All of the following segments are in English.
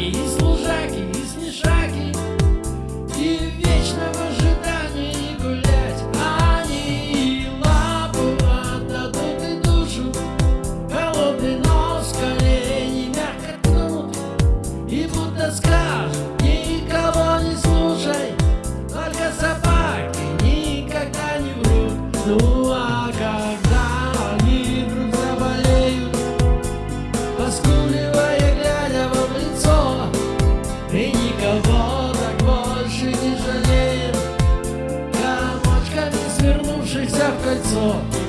He's So.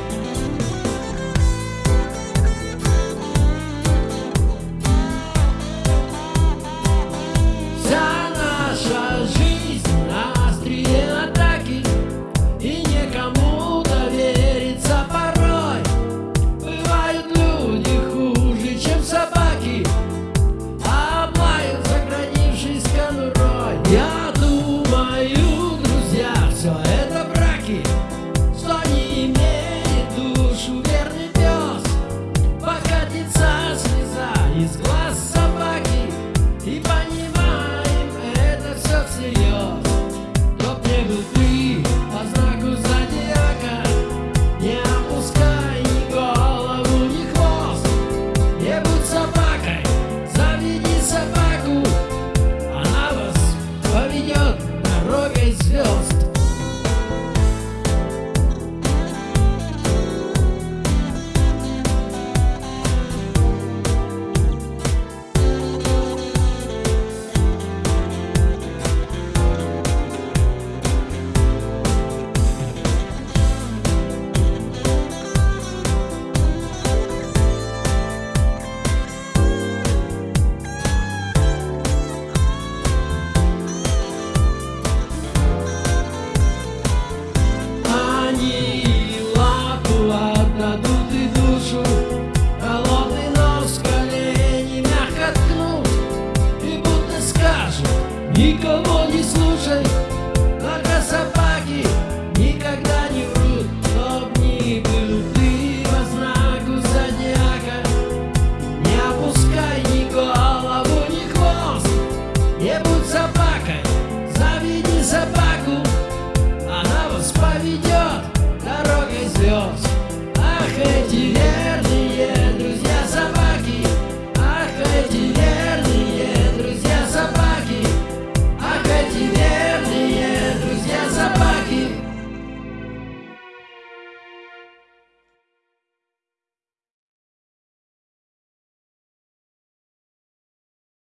一个梦。